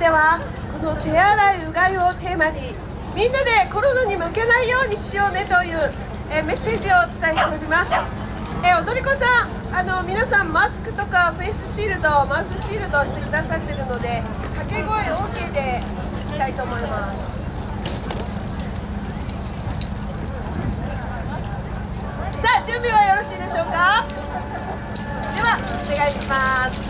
ではこの手洗いうがいをテーマにみんなでコロナに負けないようにしようねという、えメッセージをお伝えしております、え踊り子さんあの皆さんマスクとかフェイスシールドマウスシールドをしてくださってるので掛け声 OK でいきたいと思います。さあ準備はよろしいでしょうか？ではお願いします。